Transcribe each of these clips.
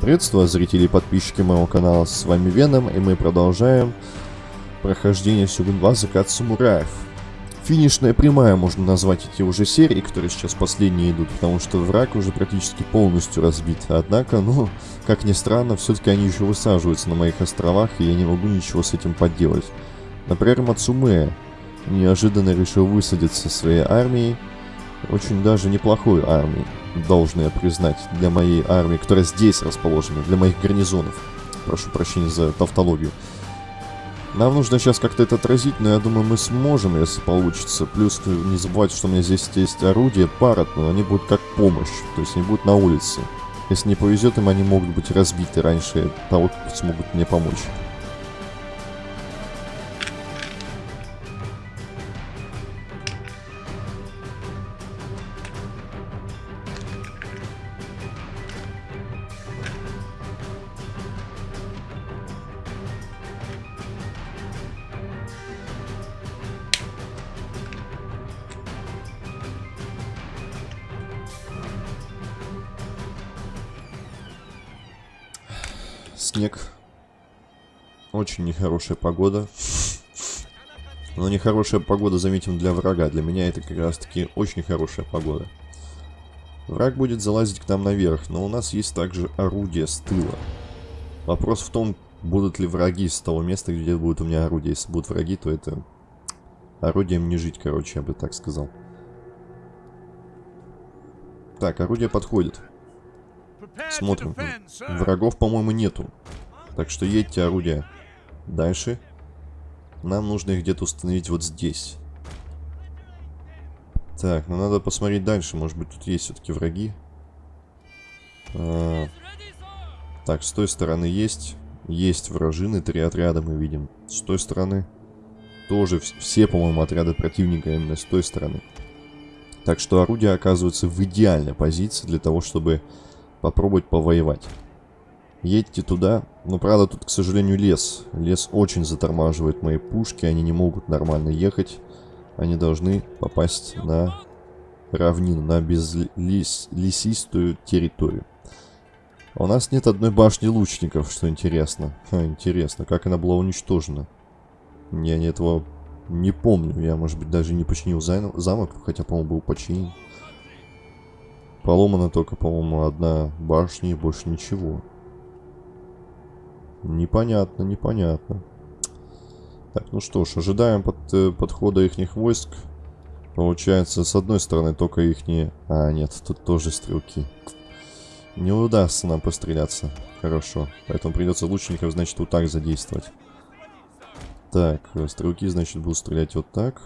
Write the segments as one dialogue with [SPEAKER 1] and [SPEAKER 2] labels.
[SPEAKER 1] Приветствую зрители и подписчики моего канала, с вами Веном, и мы продолжаем прохождение Сюгун 2 Закат Самураев. Финишная прямая можно назвать эти уже серии, которые сейчас последние идут, потому что враг уже практически полностью разбит. Однако, ну, как ни странно, все-таки они еще высаживаются на моих островах, и я не могу ничего с этим поделать. Например, Мацуме неожиданно решил высадиться своей армией, очень даже неплохой армией должен я признать, для моей армии, которая здесь расположена, для моих гарнизонов. Прошу прощения за тавтологию. Нам нужно сейчас как-то это отразить, но я думаю, мы сможем, если получится. Плюс не забывайте, что у меня здесь есть орудия, парад, но они будут как помощь, то есть они будут на улице. Если не повезет им, они могут быть разбиты раньше того, как смогут мне помочь. Снег. Очень нехорошая погода. Но нехорошая погода, заметим, для врага. Для меня это как раз таки очень хорошая погода. Враг будет залазить к нам наверх, но у нас есть также орудие с тыла. Вопрос в том, будут ли враги с того места, где будет у меня орудие. Если будут враги, то это орудием не жить, короче, я бы так сказал. Так, орудие подходит. Смотрим. Врагов, по-моему, нету. Так что едьте орудия. Дальше. Нам нужно их где-то установить вот здесь. Так, ну надо посмотреть дальше. Может быть, тут есть все-таки враги. А, так, с той стороны есть. Есть вражины. Три отряда мы видим. С той стороны тоже все, по-моему, отряды противника именно с той стороны. Так что орудие оказывается в идеальной позиции для того, чтобы попробовать повоевать. Едьте туда. Но, правда, тут, к сожалению, лес. Лес очень затормаживает мои пушки. Они не могут нормально ехать. Они должны попасть на равнину, на безлесистую территорию. А у нас нет одной башни лучников, что интересно. Ха, интересно, как она была уничтожена. Я не этого не помню. Я, может быть, даже не починил замок, хотя, по-моему, был починен. Поломана только, по-моему, одна башня и больше ничего. Непонятно, непонятно. Так, ну что ж, ожидаем под, э, подхода их войск. Получается, с одной стороны только их А, нет, тут тоже стрелки. Не удастся нам постреляться. Хорошо. Поэтому придется лучников, значит, вот так задействовать. Так, э, стрелки, значит, будут стрелять вот так.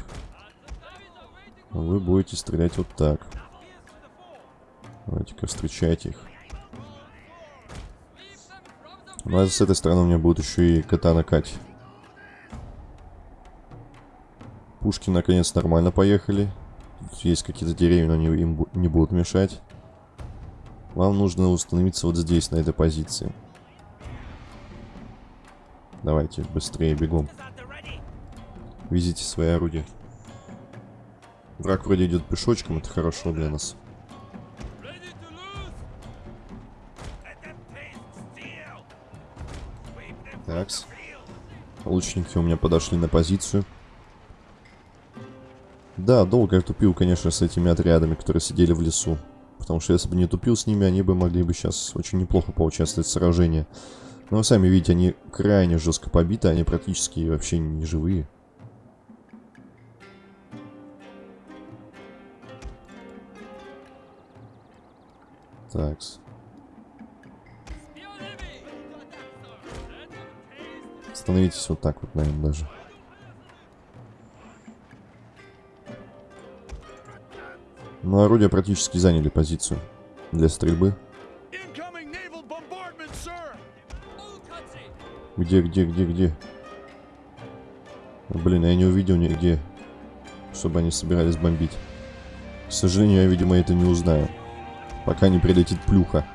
[SPEAKER 1] Вы будете стрелять вот так. Давайте-ка встречайте их. Ну а с этой стороны у меня будет еще и катана Кать. Пушки наконец нормально поехали. Тут есть какие-то деревья, но они им не будут мешать. Вам нужно установиться вот здесь, на этой позиции. Давайте, быстрее, бегом. Везите свои орудия. Враг вроде идет пешочком, это хорошо для нас. Такс. Лучники у меня подошли на позицию. Да, долго я тупил, конечно, с этими отрядами, которые сидели в лесу. Потому что если бы не тупил с ними, они бы могли бы сейчас очень неплохо поучаствовать в сражении. Но вы сами видите, они крайне жестко побиты, они практически вообще не живые. Такс. Становитесь вот так вот, наверное, даже. Ну, орудия практически заняли позицию для стрельбы. Где, где, где, где? Блин, я не увидел нигде, чтобы они собирались бомбить. К сожалению, я, видимо, это не узнаю. Пока не прилетит плюха.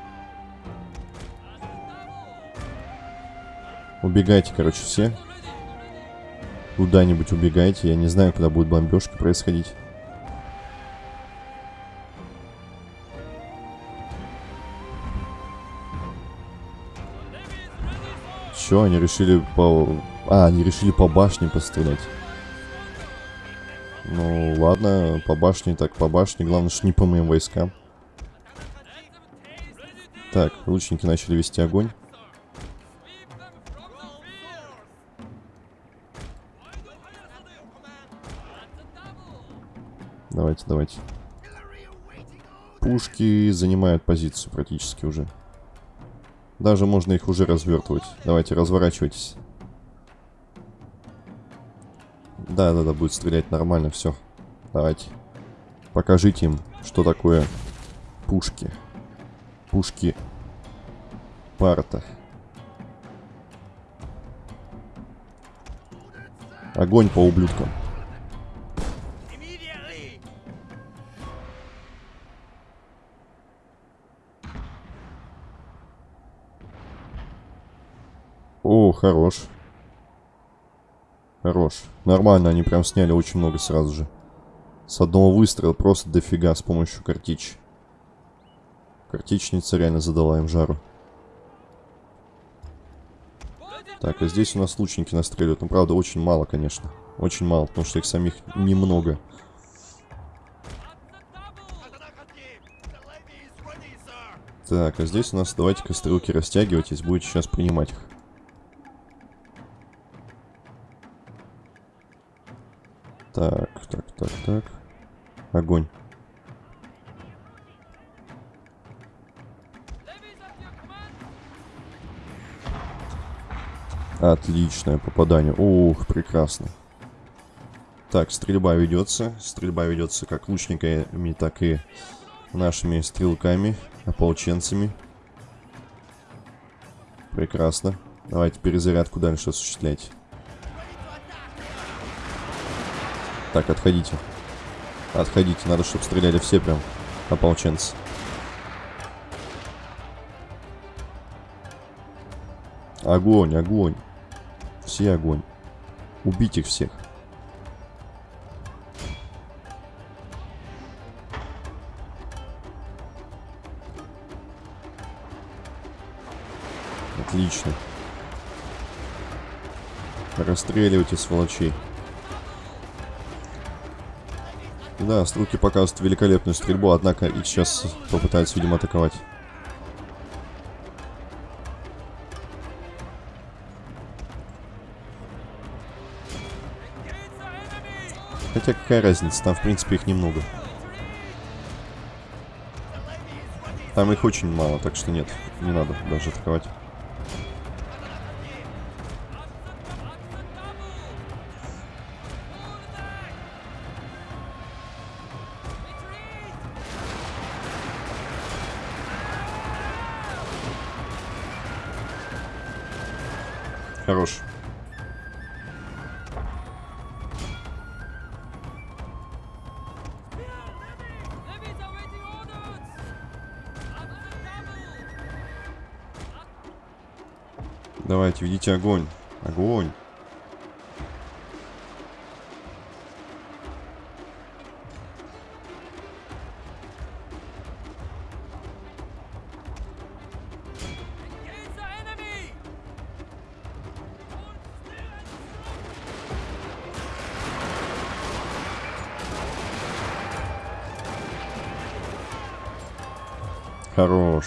[SPEAKER 1] Убегайте, короче, все. Куда-нибудь убегайте. Я не знаю, когда будет бомбежка происходить. Чё, они решили по... А, они решили по башне пострелять. Ну, ладно, по башне так по башне. Главное, что не по моим войскам. Так, лучники начали вести огонь. Давайте, давайте. Пушки занимают позицию практически уже. Даже можно их уже развертывать. Давайте, разворачивайтесь. Да, да, да, будет стрелять нормально, все. Давайте. Покажите им, что такое пушки. Пушки парта. Огонь по ублюдкам. Хорош. Хорош. Нормально, они прям сняли очень много сразу же. С одного выстрела просто дофига с помощью картич. Картичница реально задала им жару. Так, а здесь у нас лучники настреливают. Ну, правда, очень мало, конечно. Очень мало, потому что их самих немного. Так, а здесь у нас давайте-ка стрелки растягивайтесь, будете сейчас принимать их. Так, так, так, так. Огонь. Отличное попадание. Ух, прекрасно. Так, стрельба ведется. Стрельба ведется как лучниками, так и нашими стрелками, ополченцами. Прекрасно. Давайте перезарядку дальше осуществлять. Так, отходите. Отходите, надо, чтобы стреляли все прям ополченцы. Огонь, огонь. Все огонь. Убить их всех. Отлично. Расстреливайте сволочей. Да, стрелки показывают великолепную стрельбу, однако их сейчас попытаются, видимо, атаковать. Хотя какая разница, там в принципе их немного. Там их очень мало, так что нет, не надо даже атаковать. Хорош. Давайте, ведите огонь. Огонь. Хорош.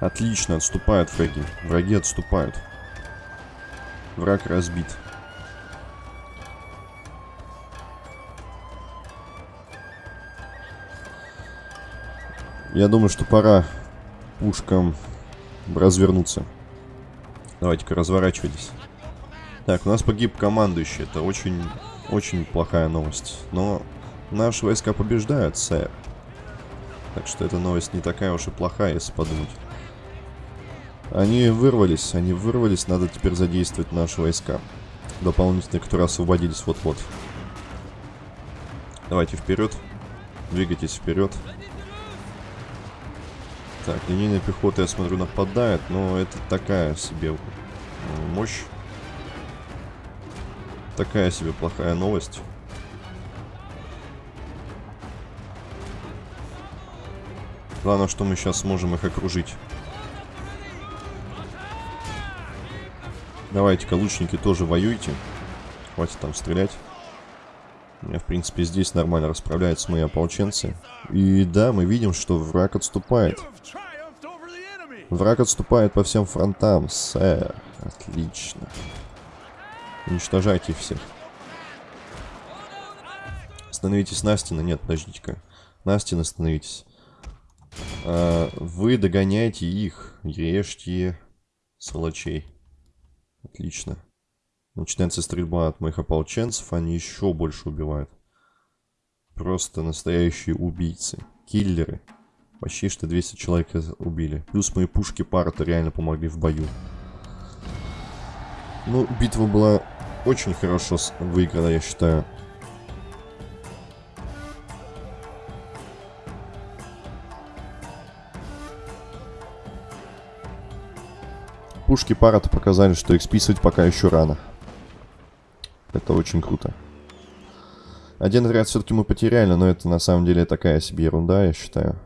[SPEAKER 1] Отлично, отступают враги. Враги отступают. Враг разбит. Я думаю, что пора пушкам развернуться. Давайте-ка разворачивайтесь. Так, у нас погиб командующий. Это очень, очень плохая новость. Но наши войска побеждают, сэр. Так что эта новость не такая уж и плохая, если подумать. Они вырвались, они вырвались, надо теперь задействовать наши войска. Дополнительные, которые освободились вот-вот. Давайте вперед. Двигайтесь вперед. Так, линейная пехота, я смотрю, нападает, но это такая себе мощь. Такая себе плохая новость. Главное, что мы сейчас сможем их окружить. Давайте-ка, лучники, тоже воюйте. Хватит там стрелять. У меня, в принципе, здесь нормально расправляются мои ополченцы. И да, мы видим, что враг отступает. Враг отступает по всем фронтам, сэр. Отлично. Уничтожайте всех. Становитесь на стены. Нет, подождите-ка. На стены становитесь. А, вы догоняете их. Режьте сволочей. Отлично. Начинается стрельба от моих ополченцев. Они еще больше убивают. Просто настоящие убийцы. Киллеры. Почти что 200 человек убили. Плюс мои пушки парта реально помогли в бою. Ну, битва была очень хорошо выиграна, я считаю. Пушки парата показали, что их списывать пока еще рано. Это очень круто. Один отряд все-таки мы потеряли, но это на самом деле такая себе ерунда, я считаю.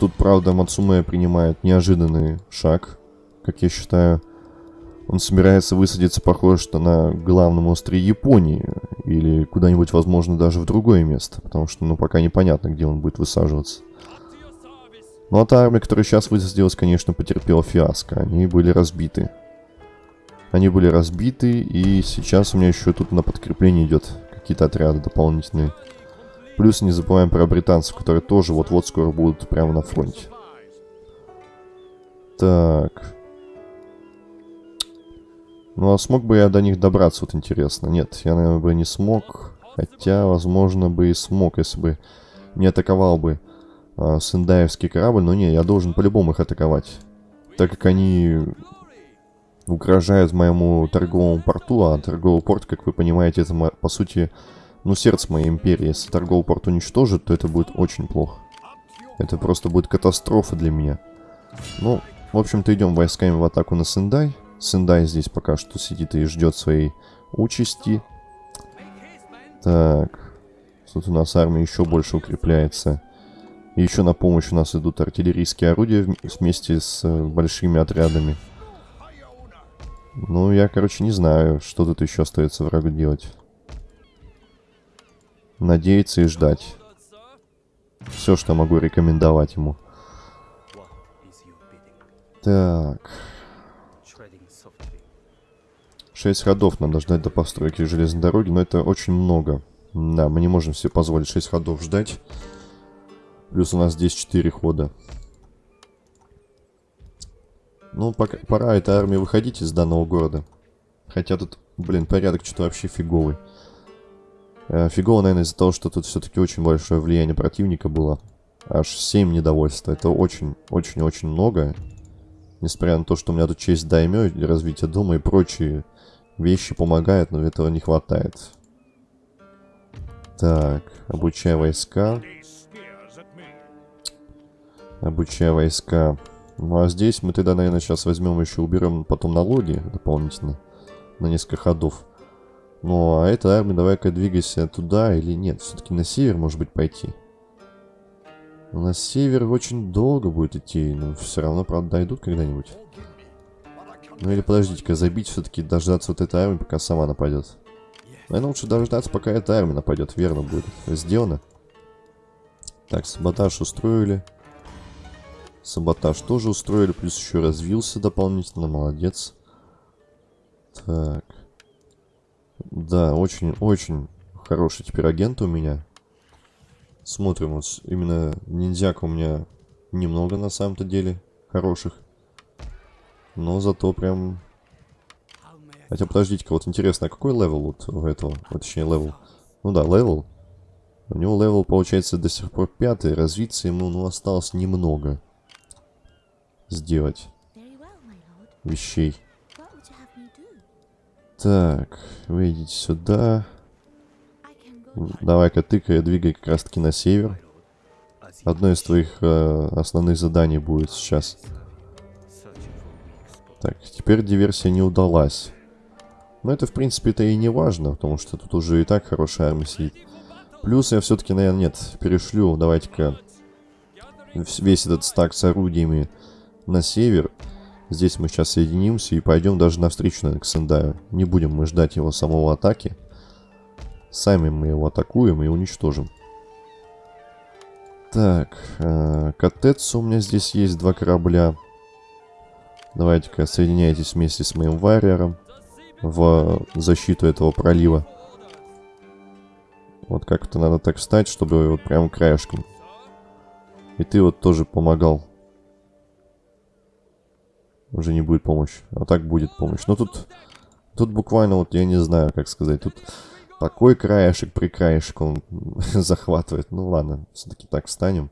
[SPEAKER 1] Тут, правда, Мацуме принимает неожиданный шаг, как я считаю. Он собирается высадиться, похоже, что на главном острове Японии. Или куда-нибудь, возможно, даже в другое место. Потому что, ну, пока непонятно, где он будет высаживаться. Ну, а та армия, которая сейчас высадилась, конечно, потерпела фиаско. Они были разбиты. Они были разбиты, и сейчас у меня еще тут на подкрепление идет какие-то отряды дополнительные. Плюс не забываем про британцев, которые тоже вот-вот скоро будут прямо на фронте. Так. Ну, а смог бы я до них добраться, вот интересно. Нет, я, наверное, бы не смог. Хотя, возможно, бы и смог, если бы не атаковал бы э, Сендаевский корабль. Но не, я должен по-любому их атаковать. Так как они угрожают моему торговому порту, а торговый порт, как вы понимаете, это, по сути, ну, сердце моей империи. Если торговый порт уничтожит, то это будет очень плохо. Это просто будет катастрофа для меня. Ну, в общем-то, идем войсками в атаку на Сендай. Сендай здесь пока что сидит и ждет своей участи. Так. Тут у нас армия еще больше укрепляется. И еще на помощь у нас идут артиллерийские орудия вместе с э, большими отрядами. Ну, я, короче, не знаю, что тут еще остается врагу делать. Надеяться и ждать. Все, что могу рекомендовать ему. Так. Шесть ходов надо ждать до постройки железной дороги, но это очень много. Да, мы не можем себе позволить 6 ходов ждать. Плюс у нас здесь 4 хода. Ну, пока, пора этой армии выходить из данного города. Хотя тут, блин, порядок что-то вообще фиговый. Э, фигово, наверное, из-за того, что тут все-таки очень большое влияние противника было. Аж 7 недовольства. Это очень-очень-очень много. Несмотря на то, что у меня тут честь даймё, развитие дома и прочие вещи помогают, но этого не хватает. Так, обучай войска. Обучай войска. Ну а здесь мы тогда, наверное, сейчас возьмем еще, уберем потом налоги дополнительно на несколько ходов. Ну а эта армия, давай-ка двигайся туда или нет. Все-таки на север, может быть, пойти. На север очень долго будет идти, но все равно, правда, дойдут когда-нибудь. Ну или подождите-ка, забить все-таки, дождаться вот этой армии, пока сама нападет. Наверное, лучше дождаться, пока эта армия нападет, верно будет. Сделано. Так, саботаж устроили. Саботаж тоже устроили, плюс еще развился дополнительно, молодец. Так. Да, очень-очень хороший теперь агент у меня. Смотрим, вот именно ниндзяк у меня немного на самом-то деле хороших. Но зато прям... Хотя подождите-ка, вот интересно, а какой level вот у этого? Вот, точнее, level. Ну да, level. У него level, получается, до сих пор пятый. Развиться ему, ну, осталось немного сделать вещей. Так, вы идите сюда. Давай-ка тыкай, двигай как раз таки на север. Одно из твоих э, основных заданий будет сейчас. Так, теперь диверсия не удалась. Но это, в принципе, это и не важно, потому что тут уже и так хорошая армия сидит. Плюс я все-таки, наверное, нет, перешлю, давайте-ка весь этот стак с орудиями на север. Здесь мы сейчас соединимся и пойдем даже навстречу, наверное, к Сендаю. Не будем мы ждать его самого атаки. Сами мы его атакуем и уничтожим. Так, э, Катецу у меня здесь есть два корабля. Давайте-ка соединяйтесь вместе с моим варьером в защиту этого пролива. Вот как-то надо так встать, чтобы вот прям краешком. И ты вот тоже помогал. Уже не будет помощь. А так будет помощь. Но тут, тут буквально вот, я не знаю, как сказать, тут такой краешек при краешек он захватывает. Ну ладно, все-таки так встанем.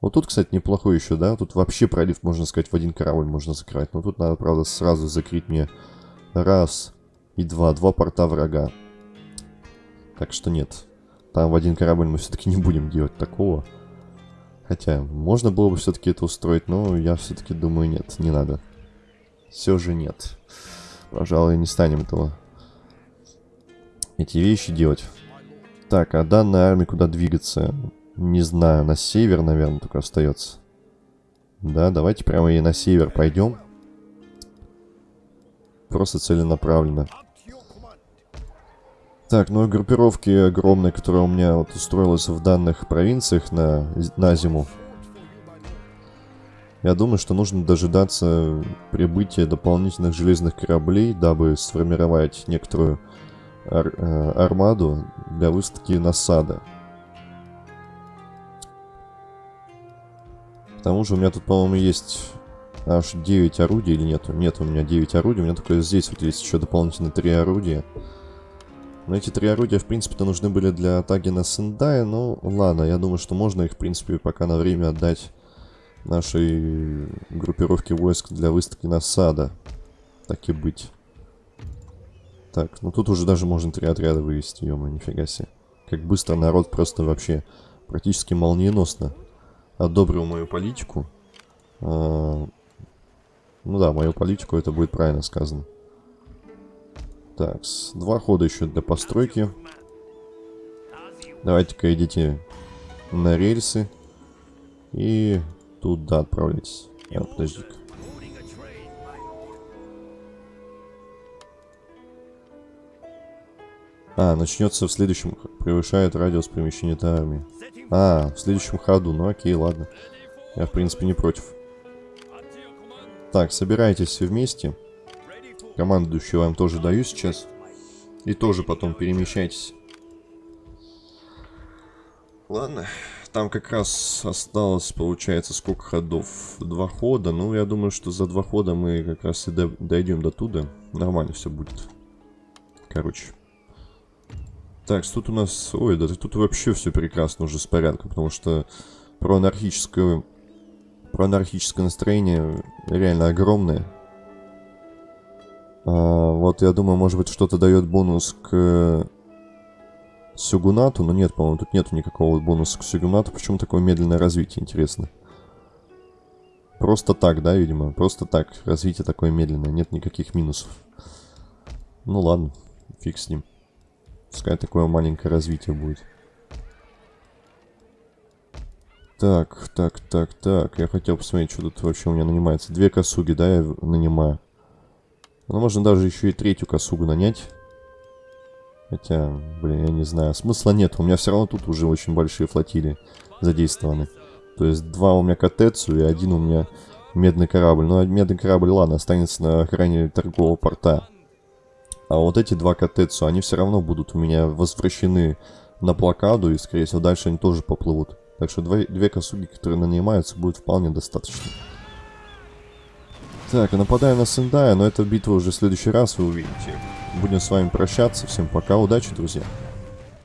[SPEAKER 1] Вот тут, кстати, неплохой еще, да? Тут вообще пролив, можно сказать, в один корабль можно закрывать. Но тут надо, правда, сразу закрыть мне раз и два. Два порта врага. Так что нет. Там в один корабль мы все-таки не будем делать такого. Хотя, можно было бы все-таки это устроить, но я все-таки думаю, нет, не надо. Все же нет. Пожалуй, не станем этого. Эти вещи делать. Так, а данная армия куда двигаться? Не знаю, на север, наверное, только остается. Да, давайте прямо и на север пойдем. Просто целенаправленно. Так, ну и группировки огромные, которые у меня вот устроилась в данных провинциях на, на зиму. Я думаю, что нужно дожидаться прибытия дополнительных железных кораблей, дабы сформировать некоторую ар э, армаду для выставки насада. К тому же у меня тут, по-моему, есть аж 9 орудий или нет? Нет, у меня 9 орудий, у меня только здесь вот есть еще дополнительно 3 орудия. Но эти три орудия, в принципе-то, нужны были для атаки на Сендая. Ну, ладно, я думаю, что можно их, в принципе, пока на время отдать нашей группировке войск для выставки насада. Так и быть. Так, ну тут уже даже можно три отряда вывести, ё нифига себе. Как быстро народ просто вообще практически молниеносно одобрил мою политику. А, ну да, мою политику, это будет правильно сказано. Так, два хода еще для постройки. Давайте-ка идите на рельсы. И туда отправляйтесь. А, подожди-ка. А, начнется в следующем... Превышает радиус перемещения этой армии. А, в следующем ходу. Ну окей, ладно. Я, в принципе, не против. Так, собирайтесь все вместе. Командующий вам тоже даю сейчас. И тоже потом перемещайтесь. Ладно. Там как раз осталось, получается, сколько ходов? Два хода. Ну, я думаю, что за два хода мы как раз и дойдем до туда. Нормально все будет. Короче. Так, тут у нас... Ой, да тут вообще все прекрасно уже с порядком, потому что про анархическое... Про анархическое настроение реально огромное. А, вот я думаю, может быть, что-то дает бонус к Сюгунату, но нет, по-моему, тут нету никакого бонуса к Сюгунату. Почему такое медленное развитие, интересно? Просто так, да, видимо? Просто так. Развитие такое медленное, нет никаких минусов. Ну ладно, фиг с ним. Пускай такое маленькое развитие будет. Так, так, так, так. Я хотел посмотреть, что тут вообще у меня нанимается. Две косуги, да, я нанимаю. Ну, можно даже еще и третью косугу нанять. Хотя, блин, я не знаю. Смысла нет. У меня все равно тут уже очень большие флотилии задействованы. То есть два у меня Катецу и один у меня медный корабль. Ну, медный корабль, ладно, останется на охране торгового порта. А вот эти два Катецу, они все равно будут у меня возвращены на блокаду. И, скорее всего, дальше они тоже поплывут. Так что две, две косуги, которые нанимаются, будет вполне достаточно. Так, нападаем на Сендая, но эта битва уже в следующий раз вы увидите. Будем с вами прощаться. Всем пока, удачи, друзья.